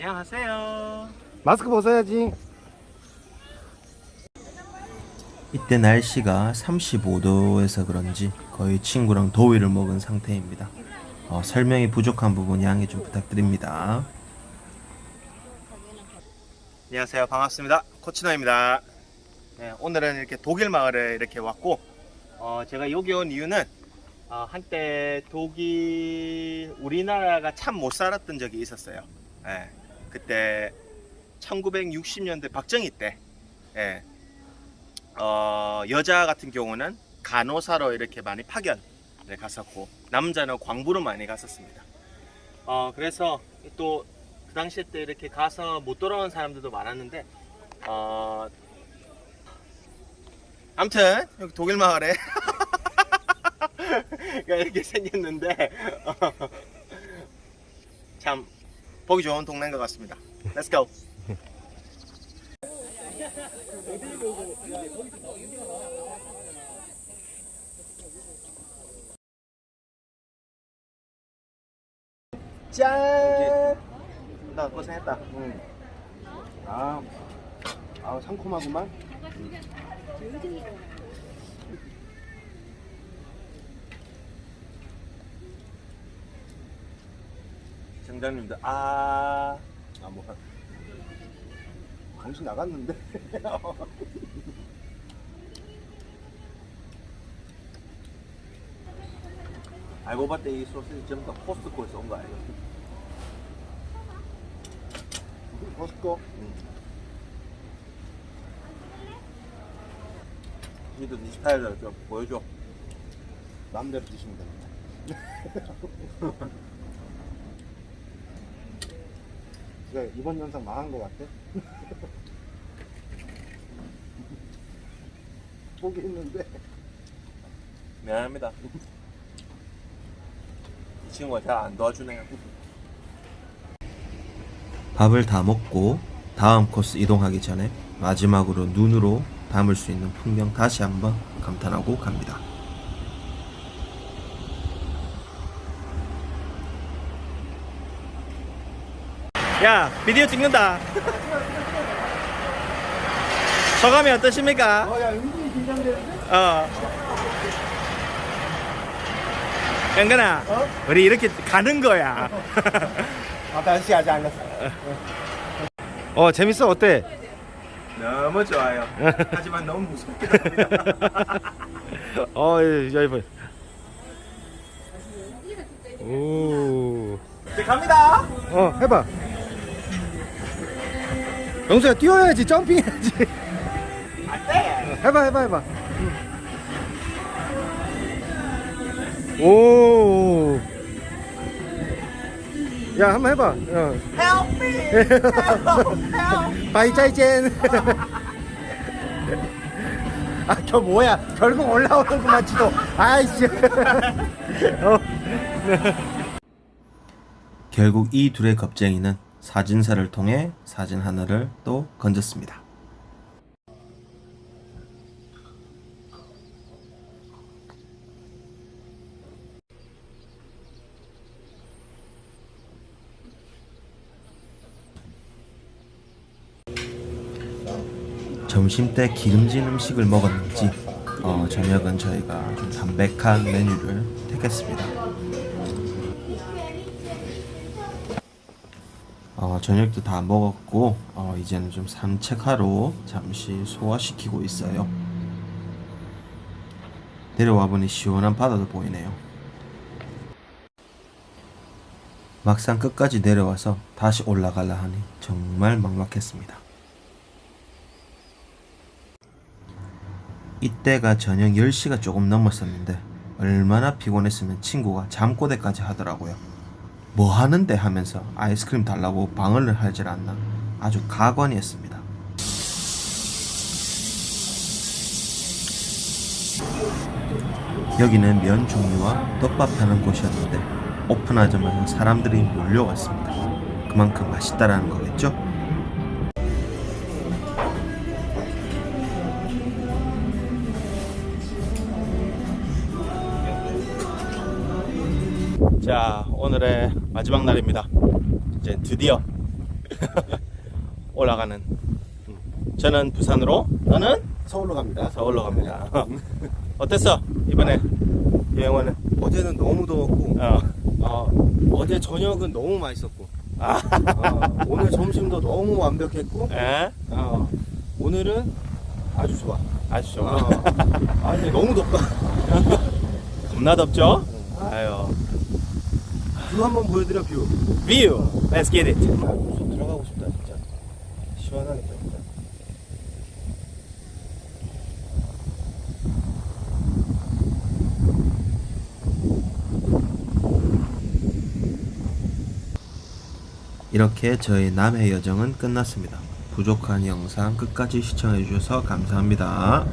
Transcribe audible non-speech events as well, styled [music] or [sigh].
안녕하세요. 마스크 벗어야지. 이때 날씨가 35도에서 그런지 거의 친구랑 더위를 먹은 상태입니다. 어, 설명이 부족한 부분 양해 좀 부탁드립니다. 안녕하세요. 반갑습니다. 코치노입니다. 네, 오늘은 이렇게 독일 마을에 이렇게 왔고, 어, 제가 여기 온 이유는 어, 한때 독일 우리나라가 참 못 살았던 적이 있었어요. 예, 그때 1960년대 박정희 때 예, 어, 여자 같은 경우는 간호사로 이렇게 많이 파견을 갔었고 남자는 광부로 많이 갔었습니다. 어, 그래서 또 그 당시에 때 이렇게 가서 못 돌아온 사람들도 많았는데 어, 아무튼 여기 독일 마을에 [laughs] 이렇게 생겼는데 [laughs] 어, 참 보기 좋은 동네인 것 같습니다. Let's go. 짠! 나 고생했다. 응. 아, 아 상콤하구만. 정장님도 아아 뭐. 정신 나갔는데. [laughs] 알고 봤더니 이 소시지 전부 다 코스트코에서 온 거 아니에요? 버스코. 니도 니 스타일을 좀 보여줘. 마음대로 드시면 됩니다. [laughs] 그래, 이번 영상 망한 것 같아? [laughs] 포기했는데. 미안합니다. 이 친구가 잘안 도와주네요. 밥을 다 먹고 다음 코스 이동하기 전에 마지막으로 눈으로 담을 수 있는 풍경 다시 한번 감탄하고 갑니다. 야, 비디오 찍는다. 소감이 어떠십니까? 어, 야, 은근히 긴장되는데? 어. 영근아, 어? 우리 이렇게 가는 거야. 아, 날씨 아직 안 났어. 어, 재밌어? 어때? 너무 좋아요. 하지만 너무 무섭긴 합니다. [laughs] 어, 야, 이거. 오. 이제 갑니다. 어, 해봐. 영수야, 뛰어야지, 점핑해야지. 안 돼. 해봐, 해봐, 해봐. 오. 야, 한번 해봐. 어. Help me. Help, help. Bye 再见. 아, 저 뭐야? 결국 올라오는구만, 지도. 아이씨. [laughs] 어. 결국 이 둘의 겁쟁이는 사진사를 통해 사진 하나를 또 건졌습니다. 점심 때 기름진 음식을 먹었는지 어, 저녁은 저희가 좀 담백한 메뉴를 택했습니다. 어, 저녁도 다 먹었고 어, 이제는 좀 산책하러 잠시 소화시키고 있어요. 내려와 보니 시원한 바다도 보이네요. 막상 끝까지 내려와서 다시 올라가려 하니 정말 막막했습니다. 이때가 저녁 10시가 조금 넘었었는데 얼마나 피곤했으면 친구가 잠꼬대까지 하더라고요. 뭐 하는데 하면서 아이스크림 달라고 방언을 하질 않나 아주 가관이었습니다. 여기는 면 종류와 떡밥 파는 곳이었는데 오픈하자마자 사람들이 몰려왔습니다. 그만큼 맛있다라는 거겠죠? 자, 오늘의 마지막 날입니다. 이제 드디어 [laughs] 올라가는. 음. 저는 부산으로, 너는 서울로 갑니다. 서울로 갑니다. [laughs] 어땠어 이번에 여행원은? 어제는 너무 더웠고 어. 어, 어제 저녁은 너무 맛있었고 아, 어, 오늘 점심도 너무 완벽했고 에? 어, 오늘은 아주 좋아. 아주 좋아. 어, 아니 너무 덥다. [laughs] 겁나 덥죠? 아유. view 한번 보여드려 view. View. Let's get it. 아, 좀 들어가고 싶다 진짜. 시원하겠다 진짜. 이렇게 저희 남해 여정은 끝났습니다. 부족한 영상 끝까지 시청해 주셔서 감사합니다.